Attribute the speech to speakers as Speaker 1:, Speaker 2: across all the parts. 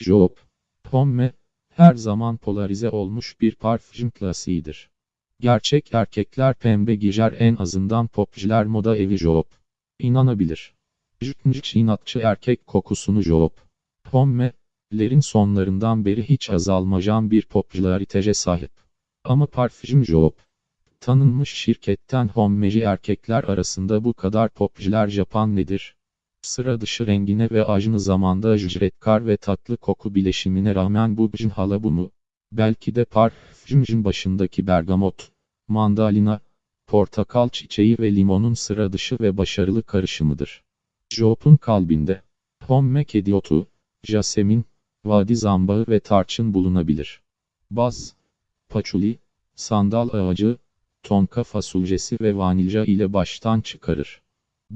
Speaker 1: Job, Pomme, her zaman polarize olmuş bir parfüm klasiğidir. Gerçek erkekler pembe giyer en azından popçiler moda evi Job. İnanabilir. Jütnüç inatçı erkek kokusunu Job. Pomme, sonlarından beri hiç azalmayan bir popülariteye sahip. Ama parfüm Job. Tanınmış şirketten hommeci erkekler arasında bu kadar popüler Japan nedir? Sıra dışı rengine ve aynı zamanda ücretkar ve tatlı koku bileşimine rağmen bu bjin hala bu mu? Belki de parfümcün başındaki bergamot, mandalina, portakal çiçeği ve limonun sıra dışı ve başarılı karışımıdır. Job'un kalbinde, homme kediotu, jasemin, vadi zambağı ve tarçın bulunabilir. Baz, paçuli, sandal ağacı, tonka fasulyesi ve vanilya ile baştan çıkarır.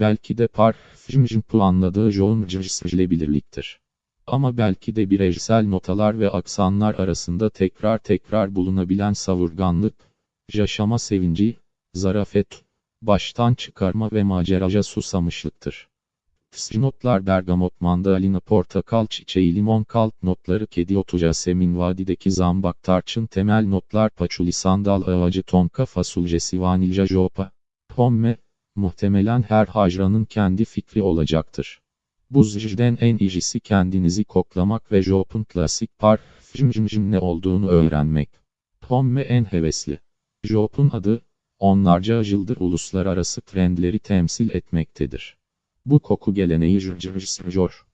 Speaker 1: Belki de parfümcün planladığı John ile birliktir. Ama belki de bireysel notalar ve aksanlar arasında tekrar tekrar bulunabilen savurganlık, yaşama sevinci, zarafet, baştan çıkarma ve maceraja susamışlıktır. Notlar bergamot mandalina portakal çiçeği limon kalp notları kedi otu semin vadideki zambak tarçın temel notlar paçuli sandal ağacı tonka fasulyesi vanilya jopa, pomme, muhtemelen her hacranın kendi fikri olacaktır. Bu zicden en iyisi kendinizi koklamak ve Jop'un klasik parfümcümcüm ne olduğunu öğrenmek. Pomme en hevesli. Jop'un adı, onlarca yıldır uluslararası trendleri temsil etmektedir. Bu koku geleneği jürjürjör.